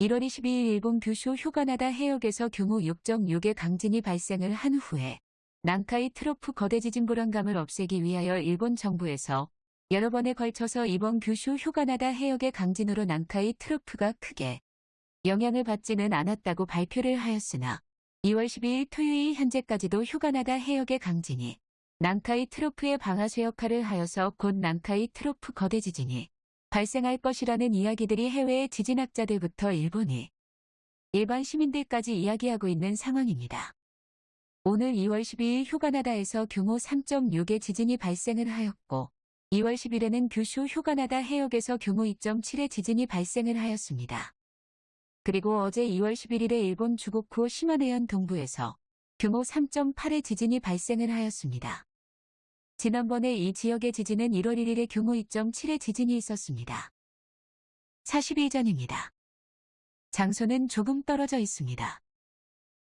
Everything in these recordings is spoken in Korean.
1월 22일 일본 규슈 휴가나다 해역에서 규모 6.6의 강진이 발생을 한 후에 난카이 트로프 거대 지진 불안감을 없애기 위하여 일본 정부에서 여러 번에 걸쳐서 이번 규슈 휴가나다 해역의 강진으로 난카이 트로프가 크게 영향을 받지는 않았다고 발표를 하였으나 2월 12일 토요일 현재까지도 휴가나다 해역의 강진이 난카이 트로프의 방아쇠 역할을 하여서 곧 난카이 트로프 거대 지진이 발생할 것이라는 이야기들이 해외의 지진학자들부터 일본이 일반 시민들까지 이야기하고 있는 상황입니다. 오늘 2월 12일 휴가나다에서 규모 3.6의 지진이 발생을 하였고 2월 10일에는 규슈 휴가나다 해역에서 규모 2.7의 지진이 발생을 하였습니다. 그리고 어제 2월 11일에 일본 주고쿠 시마네현 동부에서 규모 3.8의 지진이 발생을 하였습니다. 지난번에 이 지역의 지진은 1월 1일에 규모 2.7의 지진이 있었습니다. 40일 전입니다. 장소는 조금 떨어져 있습니다.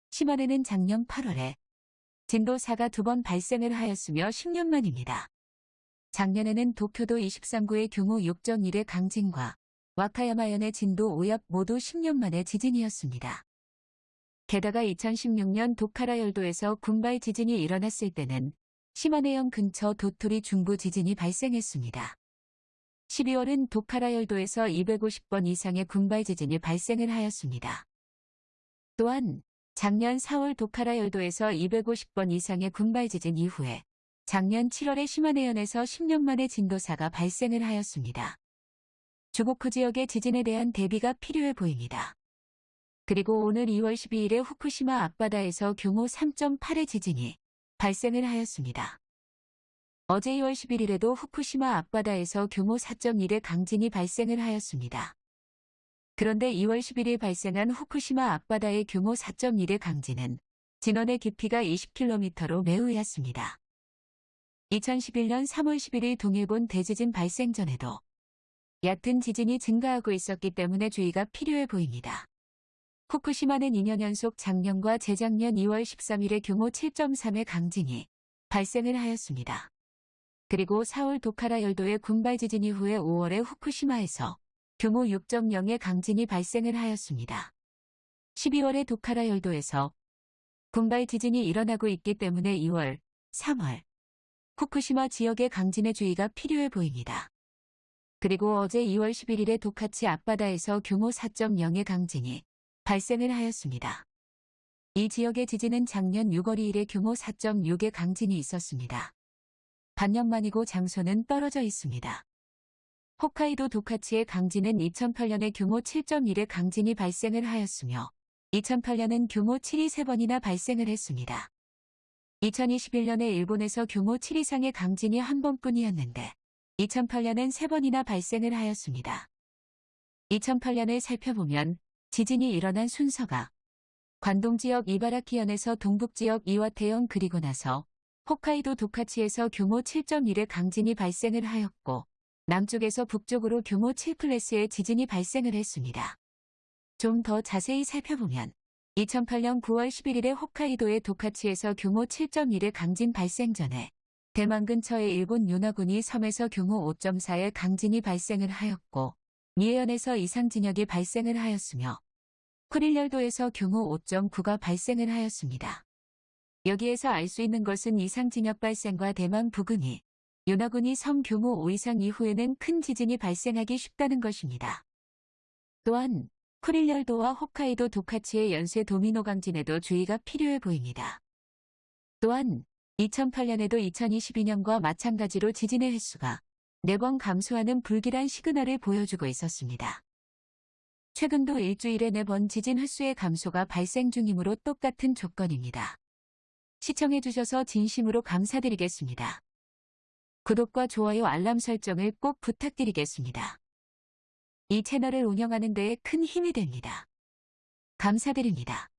시마네는 작년 8월에 진도 4가 두 번 발생을 하였으며 10년 만입니다. 작년에는 도쿄도 23구의 규모 6.1의 강진과 와카야마현의 진도 5옆 모두 10년 만의 지진이었습니다. 게다가 2016년 도카라 열도에서 군발 지진이 일어났을 때는 시마네현 근처 도토리 중부 지진이 발생했습니다. 12월은 도카라 열도에서 250번 이상의 군발 지진이 발생을 하였습니다. 또한 작년 4월 도카라 열도에서 250번 이상의 군발 지진 이후에 작년 7월에 시마네현에서 10년 만에 진도사가 발생을 하였습니다. 주고쿠 지역의 지진에 대한 대비가 필요해 보입니다. 그리고 오늘 2월 12일에 후쿠시마 앞바다에서 규모 3.8의 지진이 발생을 하였습니다. 어제 2월 11일에도 후쿠시마 앞바다에서 규모 4.1의 강진이 발생을 하였습니다. 그런데 2월 11일 발생한 후쿠시마 앞바다의 규모 4.1의 강진은 진원의 깊이가 20km로 매우 얕습니다. 2011년 3월 11일 동일본 대지진 발생 전에도 얕은 지진이 증가하고 있었기 때문에 주의가 필요해 보입니다. 후쿠시마는 2년 연속 작년과 재작년 2월 13일에 규모 7.3의 강진이 발생을 하였습니다. 그리고 4월 도카라 열도의 군발 지진 이후에 5월에 후쿠시마에서 규모 6.0의 강진이 발생을 하였습니다. 12월에 도카라 열도에서 군발 지진이 일어나고 있기 때문에 2월, 3월 후쿠시마 지역의 강진의 주의가 필요해 보입니다. 그리고 어제 2월 11일에 도카치 앞바다에서 규모 4.0의 강진이 발생을 하였습니다. 이 지역의 지진은 작년 6월 2일에 규모 4.6의 강진이 있었습니다. 반년 만이고 장소는 떨어져 있습니다. 홋카이도 도카치의 강진은 2008년에 규모 7.1의 강진이 발생을 하였으며 2008년은 규모 7이 3번이나 발생을 했습니다. 2021년에 일본에서 규모 7 이상의 강진이 한 번뿐이었는데 2008년엔 3번이나 발생을 하였습니다. 2008년을 살펴보면 지진이 일어난 순서가 관동 지역 이바라키현에서 동북 지역 이와테현 그리고 나서 홋카이도 도카치에서 규모 7.1의 강진이 발생을 하였고 남쪽에서 북쪽으로 규모 7클래스의 지진이 발생을 했습니다. 좀 더 자세히 살펴보면 2008년 9월 11일에 홋카이도의 도카치에서 규모 7.1의 강진 발생 전에 대만 근처의 일본 윤화군이 섬에서 규모 5.4의 강진이 발생을 하였고 미해현에서 이상 진역이 발생을 하였으며 쿠릴열도에서 규모 5.9가 발생을 하였습니다. 여기에서 알 수 있는 것은 이상 진역 발생과 대만 부근이 윤화군이 섬 규모 5 이상 이후에는 큰 지진이 발생하기 쉽다는 것입니다. 또한 쿠릴열도와 홋카이도 도카치의 연쇄 도미노 강진에도 주의가 필요해 보입니다. 또한 2008년에도 2022년과 마찬가지로 지진의 횟수가 4번 감소하는 불길한 시그널을 보여주고 있었습니다. 최근도 일주일에 4번 지진 횟수의 감소가 발생 중이므로 똑같은 조건입니다. 시청해주셔서 진심으로 감사드리겠습니다. 구독과 좋아요 알람 설정을 꼭 부탁드리겠습니다. 이 채널을 운영하는 데에 큰 힘이 됩니다. 감사드립니다.